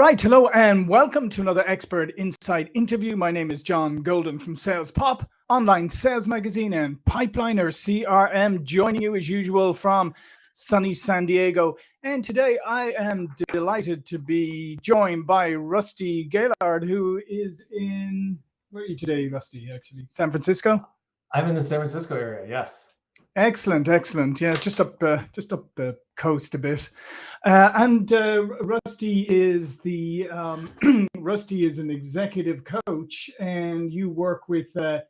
right, hello and welcome to another Expert Insight interview. My name is John Golden from Sales Pop, online sales magazine and Pipeliner CRM, joining you as usual from sunny San Diego. And today I am delighted to be joined by Rusty Gaillard, who is in, where are you today, Rusty, actually? San Francisco? I'm in the San Francisco area, yes. Excellent, excellent. Yeah, just up, uh, just up the coast a bit. Uh, and uh, Rusty is the um, Rusty is an executive coach, and you work with uh,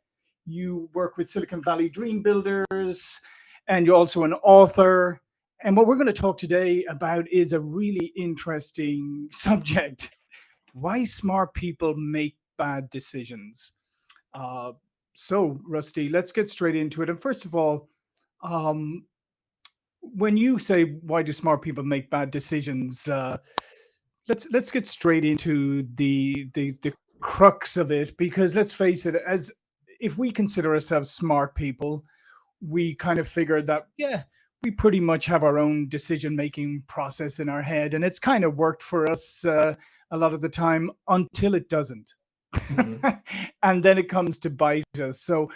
you work with Silicon Valley Dream Builders, and you're also an author. And what we're going to talk today about is a really interesting subject: why smart people make bad decisions. Uh, so, Rusty, let's get straight into it. And first of all um, when you say why do smart people make bad decisions, uh, let's let's get straight into the the the crux of it because let's face it, as if we consider ourselves smart people, we kind of figure that yeah, we pretty much have our own decision making process in our head, and it's kind of worked for us uh, a lot of the time until it doesn't. Mm -hmm. and then it comes to bite us. So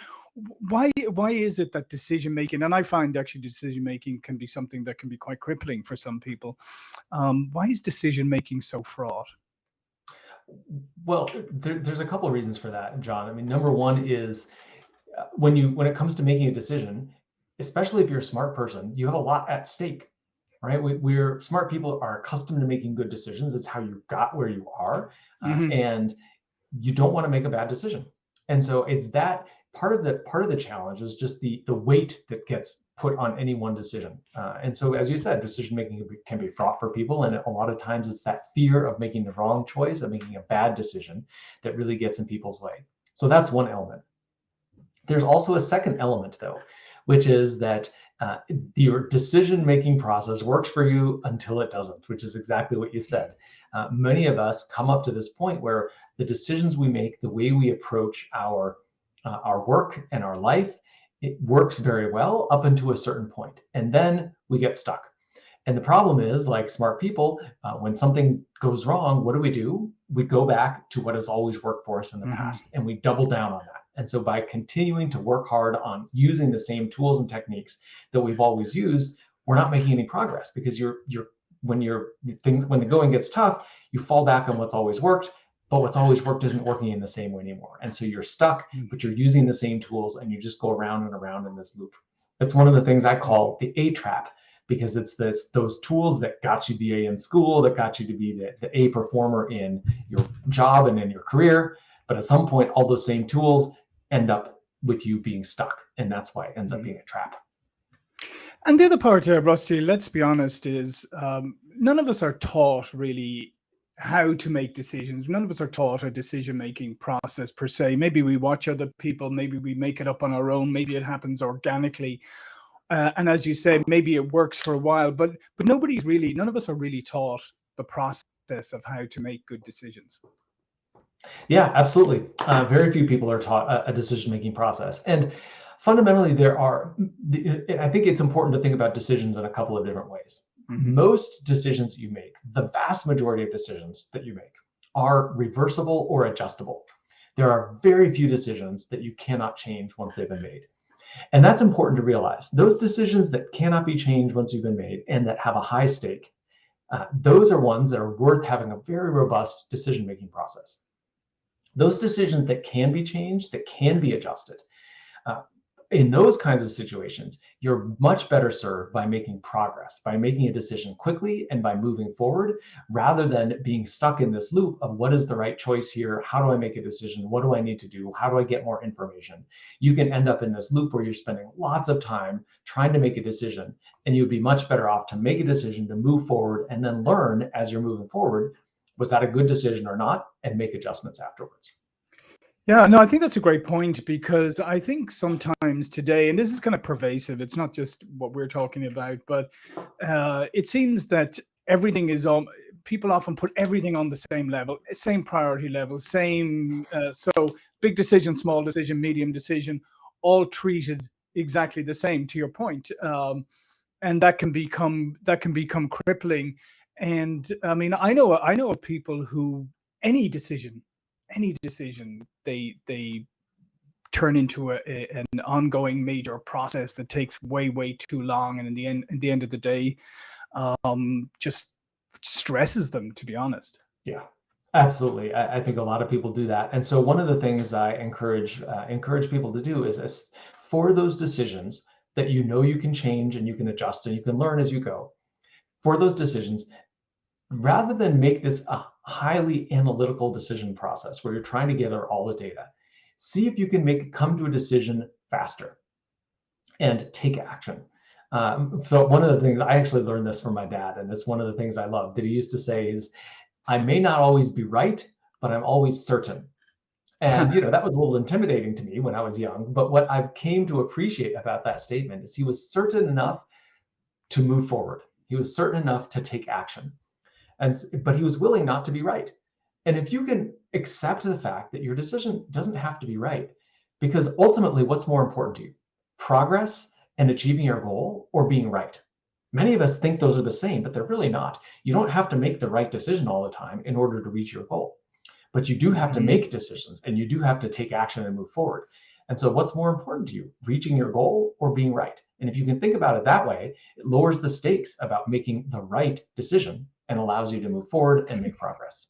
why why is it that decision making and i find actually decision making can be something that can be quite crippling for some people um, why is decision making so fraught? Well there, there's a couple of reasons for that john. I mean number one is uh, when you when it comes to making a decision especially if you're a smart person you have a lot at stake right? We, we're smart people are accustomed to making good decisions. It's how you got where you are uh, mm -hmm. and you don't want to make a bad decision. And so it's that part of the part of the challenge is just the the weight that gets put on any one decision. Uh, and so, as you said, decision making can be, fraught for people, and a lot of times it's that fear of making the wrong choice, of making a bad decision, that really gets in people's way. So that's one element. There's also a second element, though, which is that uh, your decision making process works for you until it doesn't, which is exactly what you said. Uh, many of us come up to this point where the decisions we make, the way we approach our uh, our work and our life, it works very well up until a certain point, and then we get stuck. And the problem is, like smart people, uh, when something goes wrong, what do we do? We go back to what has always worked for us in the mm -hmm. past, and we double down on that. And so by continuing to work hard on using the same tools and techniques that we've always used, we're not making any progress because you're you're when you're things when the going gets tough, you fall back on what's always worked but what's always worked isn't working in the same way anymore. And so you're stuck, hmm. but you're using the same tools and you just go around and around in this loop. It's one of the things I call the A trap because it's this those tools that got you the A in school, that got you to be the, the A performer in your job and in your career. But at some point, all those same tools end up with you being stuck. And that's why it ends up hmm. being a trap. And the other part, uh, Rusty, let's be honest, is um, none of us are taught really how to make decisions. None of us are taught a decision making process per se. Maybe we watch other people, maybe we make it up on our own, maybe it happens organically. Uh, and as you say, maybe it works for a while, but but nobody's really, none of us are really taught the process of how to make good decisions. Yeah, absolutely. Uh, very few people are taught a, a decision making process. And fundamentally, there are, I think it's important to think about decisions in a couple of different ways. Mm-hmm. Most decisions that you make, the vast majority of decisions that you make, are reversible or adjustable. There are very few decisions that you cannot change once they've been made. And that's important to realize. Those decisions that cannot be changed once you've been made and that have a high stake, uh, those are ones that are worth having a very robust decision-making process. Those decisions that can be changed, that can be adjusted, uh, in those kinds of situations, you're much better served by making progress, by making a decision quickly and by moving forward, rather than being stuck in this loop of what is the right choice here? How do I make a decision? What do I need to do? How do I get more information? You can end up in this loop where you're spending lots of time trying to make a decision, and you'd be much better off to make a decision to move forward and then learn as you're moving forward, was that a good decision or not, and make adjustments afterwards. Yeah, no, I think that's a great point because I think sometimes today, and this is kind of pervasive, it's not just what we're talking about, but uh, it seems that everything is on, people often put everything on the same level, same priority level, same, uh, so big decision, small decision, medium decision, all treated exactly the same to your point. Um, and that can become, that can become crippling And I mean, I know I know of people who any decision, any decision, they they turn into a, a, an ongoing major process that takes way way too long, and in the end, in the end of the day, um, just stresses them. To be honest. Yeah. Absolutely, I, I, think a lot of people do that, and so one of the things I encourage uh, encourage people to do is, is for those decisions that you know you can change and you can adjust and you can learn as you go. For those decisions, rather than make this a highly analytical decision process where you're trying to gather all the data, see if you can make come to a decision faster and take action. Um, so one of the things I actually learned this from my dad, and it's one of the things I love that he used to say is, "I may not always be right, but I'm always certain." And you know that was a little intimidating to me when I was young. But what I came to appreciate about that statement is he was certain enough to move forward. He was certain enough to take action, and but he was willing not to be right. And if you can accept the fact that your decision doesn't have to be right, because ultimately, what's more important to you, progress and achieving your goal, or being right? Many of us think those are the same, but they're really not. You don't have to make the right decision all the time in order to reach your goal but you do have to mm-hmm. make decisions and you do have to take action and move forward. And so, what's more important to you, reaching your goal or being right? And if you can think about it that way, it lowers the stakes about making the right decision and allows you to move forward and make progress.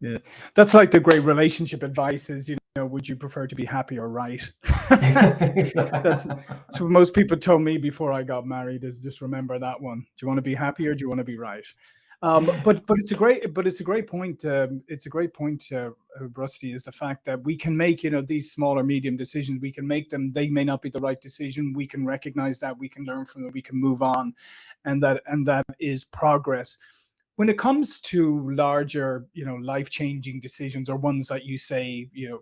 Yeah, that's like the great relationship advice is, you know, would you prefer to be happy or right? that's, that's what most people told me before I got married is just remember that one. Do you want to be happy or do you want to be right? Um, but but it's a great but it's a great point. Um, it's a great point, uh, uh, Rusty, is the fact that we can make you know these small or medium decisions. We can make them. They may not be the right decision. We can recognize that. We can learn from it. We can move on, and that and that is progress. When it comes to larger, you know, life changing decisions or ones that you say, you know,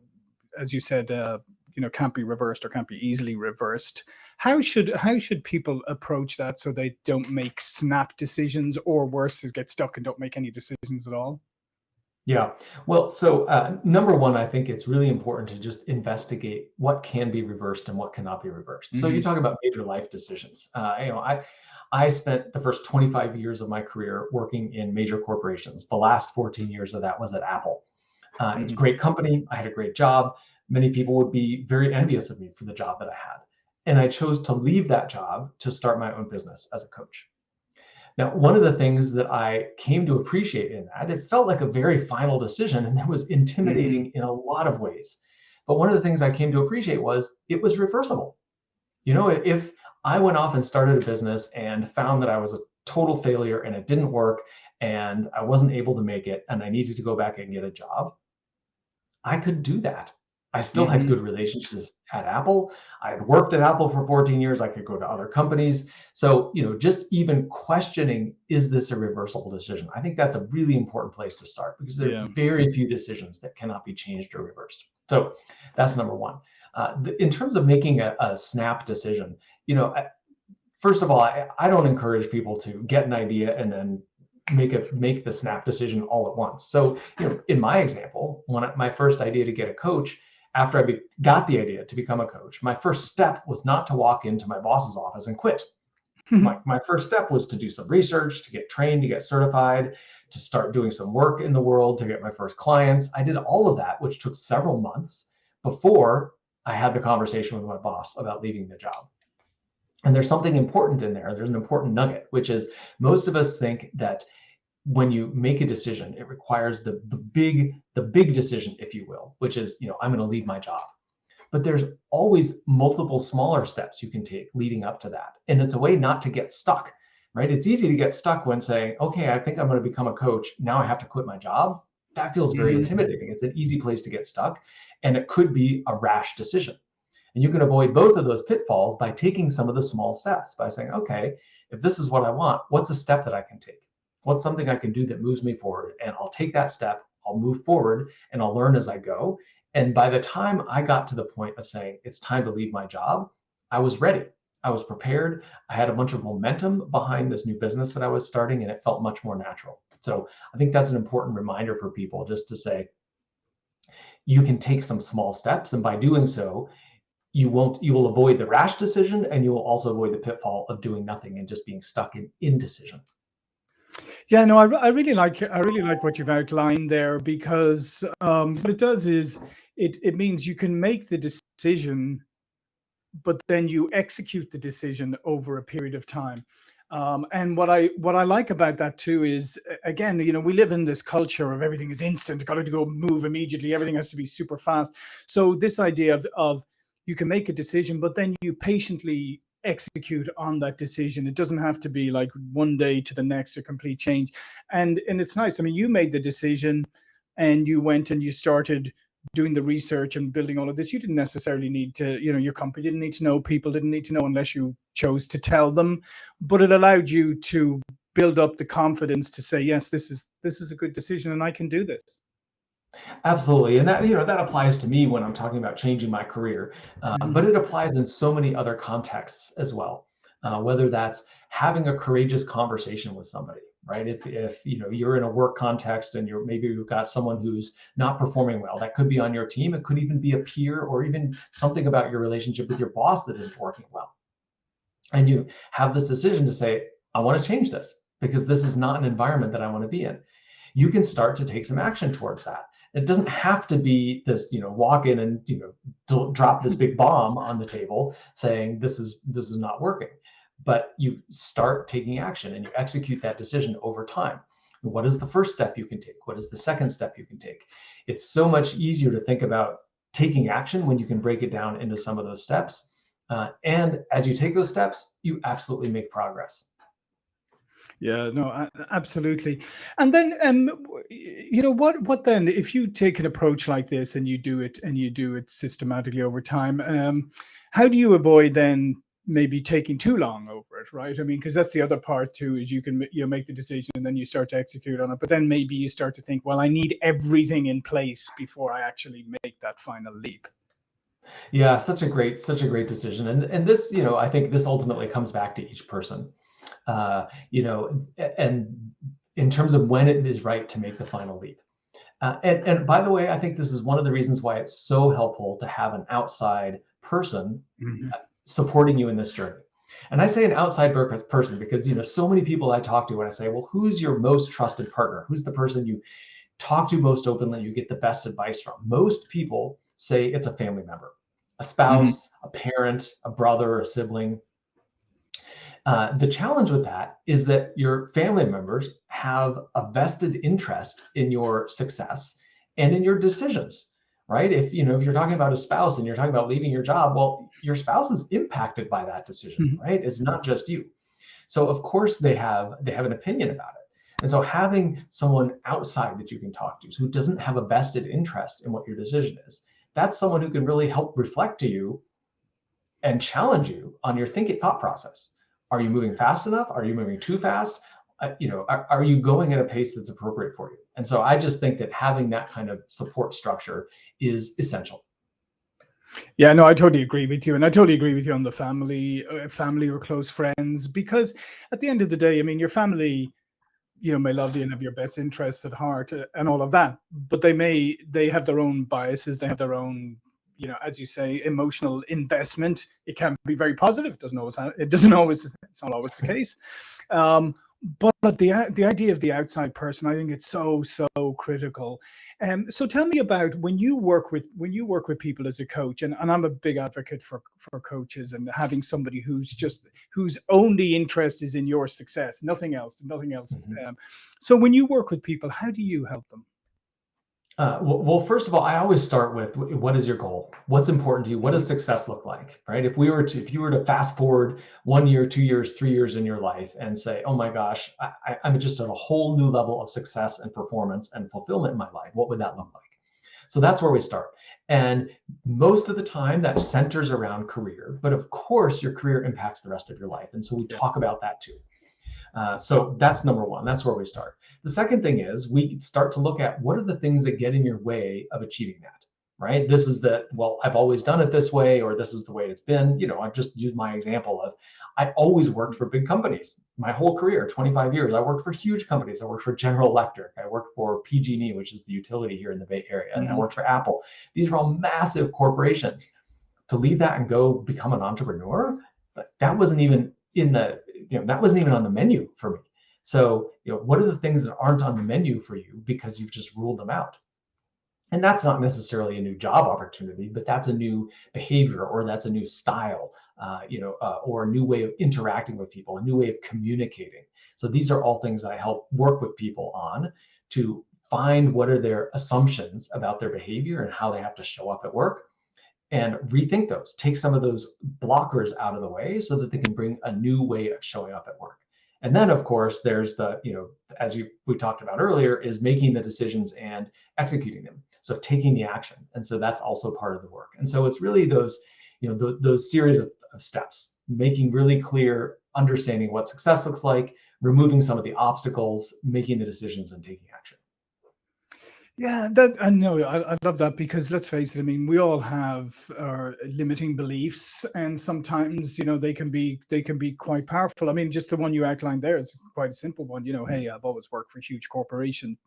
as you said, uh, you know, can't be reversed or can't be easily reversed how should how should people approach that so they don't make snap decisions or worse, is get stuck and don't make any decisions at all? Yeah, well, so uh, number one, I think it's really important to just investigate what can be reversed and what cannot be reversed. Mm -hmm. So you mm-hmm. talk about major life decisions. Uh, you know, I I spent the first 25 years of my career working in major corporations. The last 14 years of that was at Apple. Uh, mm -hmm. It's a mm-hmm. great company. I had a great job. Many people would be very envious of me for the job that I had. And I chose to leave that job to start my own business as a coach. Now, one of the things that I came to appreciate in that, it felt like a very final decision and it was intimidating mm-hmm. in a lot of ways. But one of the things I came to appreciate was it was reversible. You know, if I went off and started a business and found that I was a total failure and it didn't work and I wasn't able to make it and I needed to go back and get a job, I could do that. I still mm-hmm. had good relationships at Apple. I had worked at Apple for 14 years. I could go to other companies. So, you know, just even questioning, is this a reversible decision? I think that's a really important place to start because there yeah. are very few decisions that cannot be changed or reversed. So that's number one. Uh, in terms of making a, a snap decision, you know, I, first of all, I, I don't encourage people to get an idea and then make a make the snap decision all at once. So, you know, in my example, when I, my first idea to get a coach, after I be, got the idea to become a coach, my first step was not to walk into my boss's office and quit. my, my first step was to do some research, to get trained, to get certified, to start doing some work in the world, to get my first clients. I did all of that, which took several months before I had the conversation with my boss about leaving the job. And there's something important in there. There's an important nugget, which is most of us think that when you make a decision, it requires the, the big the big decision, if you will, which is, you know, I'm going to leave my job. But there's always multiple smaller steps you can take leading up to that. And it's a way not to get stuck, right? It's easy to get stuck when saying, okay, I think I'm going to become a coach. Now I have to quit my job. That feels very mm-hmm. intimidating. It's an easy place to get stuck. And it could be a rash decision. And you can avoid both of those pitfalls by taking some of the small steps by saying, okay, if this is what I want, what's a step that I can take? What's something I can do that moves me forward? And I'll take that step, I'll move forward, and I'll learn as I go. And by the time I got to the point of saying it's time to leave my job, I was ready. I was prepared. I had a bunch of momentum behind this new business that I was starting, and it felt much more natural. So I think that's an important reminder for people just to say, you can take some small steps. And by doing so, you won't you will avoid the rash decision and you will also avoid the pitfall of doing nothing and just being stuck in indecision Yeah, no, I, I really like I really like what you've outlined there because um, what it does is it it means you can make the decision, but then you execute the decision over a period of time. Um, and what I what I like about that too is again, you know, we live in this culture of everything is instant, got to go move immediately, everything has to be super fast. So this idea of of you can make a decision, but then you patiently execute on that decision. It doesn't have to be like one day to the next a complete change. And and it's nice. I mean, you made the decision and you went and you started doing the research and building all of this. You didn't necessarily need to, you know, your company didn't need to know, people didn't need to know unless you chose to tell them, but it allowed you to build up the confidence to say, yes, this is this is a good decision and I can do this. Absolutely, and that you know that applies to me when I'm talking about changing my career, Mhm. but it applies in so many other contexts as well. Uh, whether that's having a courageous conversation with somebody, right? If if you know you're in a work context and you're maybe you've got someone who's not performing well, that could be on your team. It could even be a peer or even something about your relationship with your boss that isn't working well, and you have this decision to say, I want to change this because this is not an environment that I want to be in. You can start to take some action towards that it doesn't have to be this, you know, walk in and you know drop this big bomb on the table saying this is this is not working. But you start taking action and you execute that decision over time. What is the first step you can take? What is the second step you can take? It's so much easier to think about taking action when you can break it down into some of those steps. Uh, and as you take those steps, you absolutely make progress. Yeah, no, absolutely. And then, um, you know, what, what then, if you take an approach like this and you do it and you do it systematically over time, um, how do you avoid then maybe taking too long over it, right? I mean, because that's the other part too, is you can, you know, make the decision and then you start to execute on it, but then maybe you start to think, well, I need everything in place before I actually make that final leap. Yeah, such a great, such a great decision. And, and this, you know, I think this ultimately comes back to each person uh, you know, and in terms of when it is right to make the final leap. Uh, and, and by the way, I think this is one of the reasons why it's so helpful to have an outside person mm-hmm. supporting you in this journey. And I say an outside person because you know so many people I talk to when I say, well, who's your most trusted partner? Who's the person you talk to most openly, you get the best advice from? Most people say it's a family member, a spouse, mm-hmm. a parent, a brother, a sibling. Uh, the challenge with that is that your family members have a vested interest in your success and in your decisions right? If you know if you're talking about a spouse and you're talking about leaving your job well your spouse is impacted by that decision mm-hmm. right? It's not just you. So of course they have they have an opinion about it. And so having someone outside that you can talk to who doesn't have a vested interest in what your decision is that's someone who can really help reflect to you and challenge you on your thinking thought process are you moving fast enough? Are you moving too fast? Uh, you know, are, are you going at a pace that's appropriate for you? And so I just think that having that kind of support structure is essential. Yeah, no, I totally agree with you, and I totally agree with you on the family, uh, family or close friends, because at the end of the day, I mean, your family, you know, may love you and have your best interests at heart uh, and all of that, but they may they have their own biases, they have their own you know, as you say, emotional investment. It can be very positive. It doesn't always. Have, it doesn't always. It's not always the case. Um, but, but the the idea of the outside person, I think it's so so critical. Um, so tell me about when you work with when you work with people as a coach, and, and I'm a big advocate for for coaches and having somebody who's just whose only interest is in your success, nothing else, nothing else. Mm -hmm. um, so when you work with people, how do you help them? Uh, well, first of all, I always start with what is your goal? What's important to you? What does success look like? Right? If we were to, if you were to fast forward one year, two years, three years in your life and say, oh my gosh, I, I'm just at a whole new level of success and performance and fulfillment in my life, what would that look like? So that's where we start. And most of the time that centers around career, but of course your career impacts the rest of your life. And so we talk about that too. Uh, so that's number one. That's where we start. The second thing is we start to look at what are the things that get in your way of achieving that, right? This is the, well, I've always done it this way, or this is the way it's been. You know, I've just used my example of I always worked for big companies. My whole career, 25 years, I worked for huge companies. I worked for General Electric. I worked for PG&E, which is the utility here in the Bay Area. And mm -hmm. I mm-hmm. worked for Apple. These are all massive corporations. To leave that and go become an entrepreneur, that wasn't even in the you know, that wasn't even on the menu for me. So, you know, what are the things that aren't on the menu for you because you've just ruled them out? And that's not necessarily a new job opportunity, but that's a new behavior or that's a new style, uh, you know, uh, or a new way of interacting with people, a new way of communicating. So these are all things that I help work with people on to find what are their assumptions about their behavior and how they have to show up at work and rethink those, take some of those blockers out of the way so that they can bring a new way of showing up at work. And then of course, there's the, you know, as you we talked about earlier, is making the decisions and executing them. So taking the action. And so that's also part of the work. And so it's really those, you know, th those series of, of steps, making really clear, understanding what success looks like, removing some of the obstacles, making the decisions and taking action. Yeah, that I know. I, I love that because let's face it. I mean, we all have our limiting beliefs, and sometimes you know they can be they can be quite powerful. I mean, just the one you outlined there is quite a simple one. You know, hey, I've always worked for a huge corporation.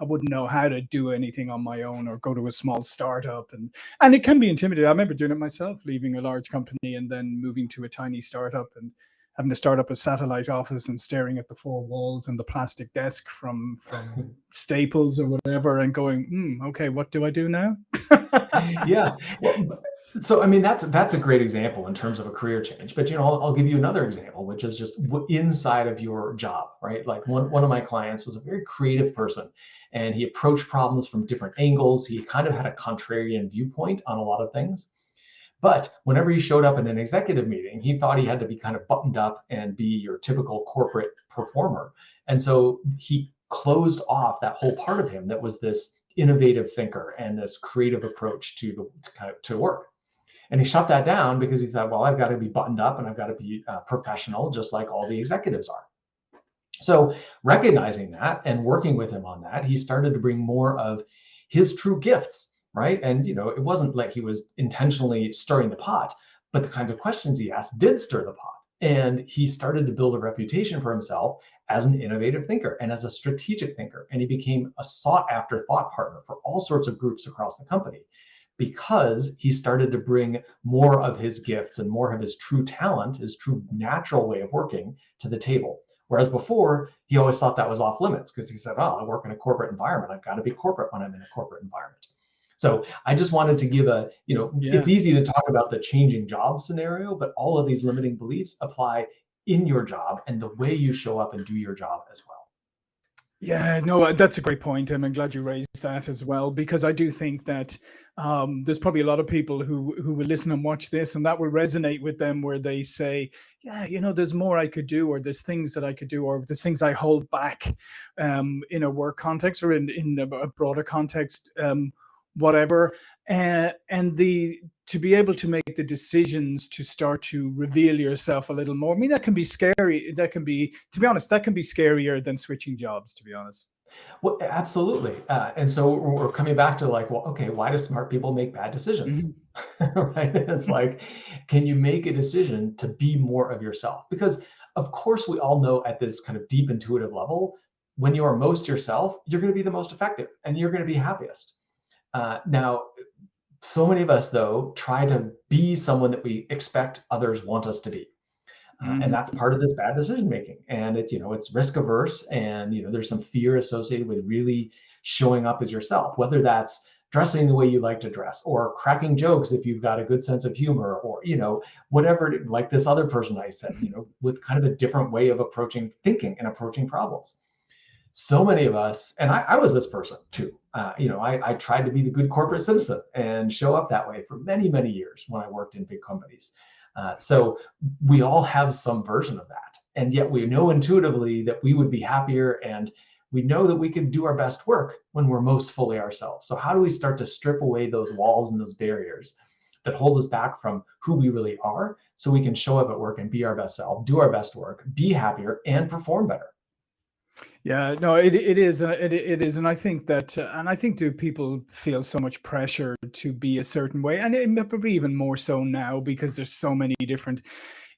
I wouldn't know how to do anything on my own or go to a small startup, and and it can be intimidating. I remember doing it myself, leaving a large company and then moving to a tiny startup, and having to start up a satellite office and staring at the four walls and the plastic desk from from Staples or whatever, and going, mm, okay, what do I do now? yeah. Well, so I mean that's that's a great example in terms of a career change. But you know, I'll, I'll, give you another example, which is just inside of your job, right? Like one one of my clients was a very creative person, and he approached problems from different angles. He kind of had a contrarian viewpoint on a lot of things. But whenever he showed up in an executive meeting, he thought he had to be kind of buttoned up and be your typical corporate performer. And so he closed off that whole part of him that was this innovative thinker and this creative approach to the to, to work. And he shut that down because he thought, well, I've got to be buttoned up and I've got to be uh, professional, just like all the executives are. So recognizing that and working with him on that, he started to bring more of his true gifts right? And you know, it wasn't like he was intentionally stirring the pot, but the kinds of questions he asked did stir the pot. And he started to build a reputation for himself as an innovative thinker and as a strategic thinker. And he became a sought after thought partner for all sorts of groups across the company because he started to bring more of his gifts and more of his true talent, his true natural way of working to the table. Whereas before, he always thought that was off limits because he said, oh, I work in a corporate environment. I've got to be corporate when I'm in a corporate environment. So I just wanted to give a, you know, yeah. it's easy to talk about the changing job scenario, but all of these limiting beliefs apply in your job and the way you show up and do your job as well. Yeah, no, uh, that's a great point, and I'm glad you raised that as well because I do think that um, there's probably a lot of people who who will listen and watch this, and that will resonate with them, where they say, "Yeah, you know, there's more I could do, or there's things that I could do, or there's things I hold back um, in a work context or in in a broader context." Um, whatever uh, and the to be able to make the decisions to start to reveal yourself a little more i mean that can be scary that can be to be honest that can be scarier than switching jobs to be honest. Well absolutely uh, and so we're coming back to like well okay why do smart people make bad decisions? Mm -hmm. right? It's like can you make a decision to be more of yourself? Because of course we all know at this kind of deep intuitive level when you are most yourself you're going to be the most effective and you're going to be happiest uh, now, so many of us, though, try to be someone that we expect others want us to be. Uh, mm -hmm. And that's part of this bad decision making. And it's, you know, it's risk averse and, you know, there's some fear associated with really showing up as yourself, whether that's dressing the way you like to dress or cracking jokes if you've got a good sense of humor or, you know, whatever, like this other person I said, you know, with kind of a different way of approaching thinking and approaching problems so many of us, and I, I was this person too. Uh, you know, I, I, tried to be the good corporate citizen and show up that way for many, many years when I worked in big companies. Uh, so we all have some version of that. And yet we know intuitively that we would be happier and we know that we can do our best work when we're most fully ourselves. So how do we start to strip away those walls and those barriers that hold us back from who we really are so we can show up at work and be our best self, do our best work, be happier, and perform better? Yeah, no, it it is, uh, it it is, and I think that, uh, and I think do people feel so much pressure to be a certain way, and it may probably be even more so now because there's so many different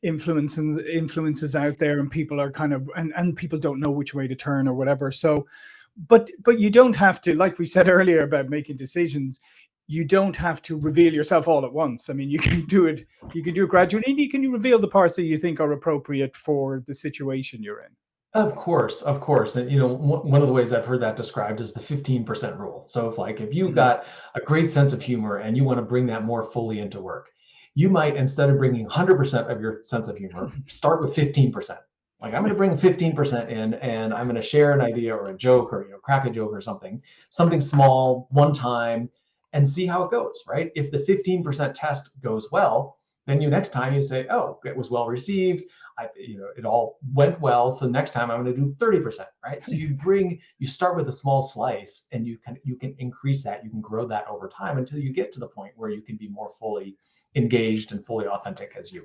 influences influences out there, and people are kind of, and and people don't know which way to turn or whatever. So, but but you don't have to, like we said earlier about making decisions, you don't have to reveal yourself all at once. I mean, you can do it, you can do it gradually, and you can reveal the parts that you think are appropriate for the situation you're in. Of course, of course. And you know, one of the ways I've heard that described is the 15% rule. So if like if you've mm-hmm. got a great sense of humor and you want to bring that more fully into work, you might instead of bringing 100% of your sense of humor, start with 15%. Like I'm going to bring 15% in and I'm going to share an idea or a joke or you know crack a joke or something, something small, one time and see how it goes, right? If the 15% test goes well, then you next time you say, "Oh, it was well received. I, you know, it all went well. So next time I'm going to do 30%, right? So you bring, you start with a small slice and you can, you can increase that, you can grow that over time until you get to the point where you can be more fully engaged and fully authentic as you.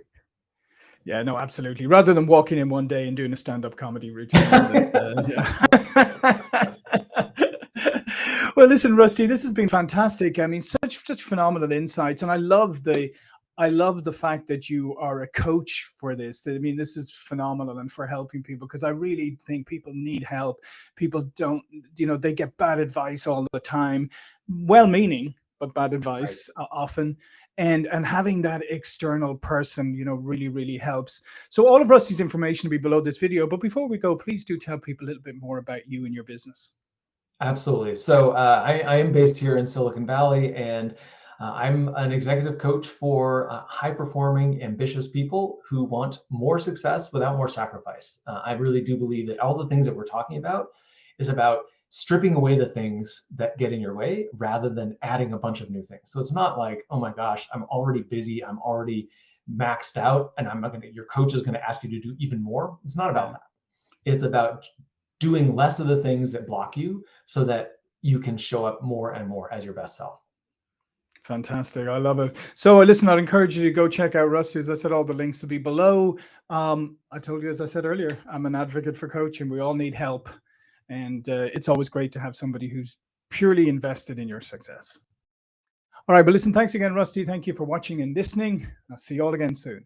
Yeah, no, absolutely. Rather than walking in one day and doing a stand-up comedy routine. uh, well, listen, Rusty, this has been fantastic. I mean, such such phenomenal insights, and I love the I love the fact that you are a coach for this. I mean, this is phenomenal and for helping people because I really think people need help. People don't, you know, they get bad advice all the time, well-meaning, but bad advice right. often. And and having that external person, you know, really, really helps. So all of Rusty's information will be below this video. But before we go, please do tell people a little bit more about you and your business. Absolutely. So uh, I, I am based here in Silicon Valley and uh, I'm an executive coach for uh, high performing, ambitious people who want more success without more sacrifice. Uh, I really do believe that all the things that we're talking about is about stripping away the things that get in your way rather than adding a bunch of new things. So it's not like, oh my gosh, I'm already busy, I'm already maxed out, and I'm not gonna, your coach is gonna ask you to do even more. It's not about that. It's about doing less of the things that block you so that you can show up more and more as your best self. Fantastic. I love it. So listen, I'd encourage you to go check out Rusty. As I said, all the links will be below. Um, I told you, as I said earlier, I'm an advocate for coaching. We all need help. And uh, it's always great to have somebody who's purely invested in your success. All right, but listen, thanks again, Rusty. Thank you for watching and listening. I'll see you all again soon.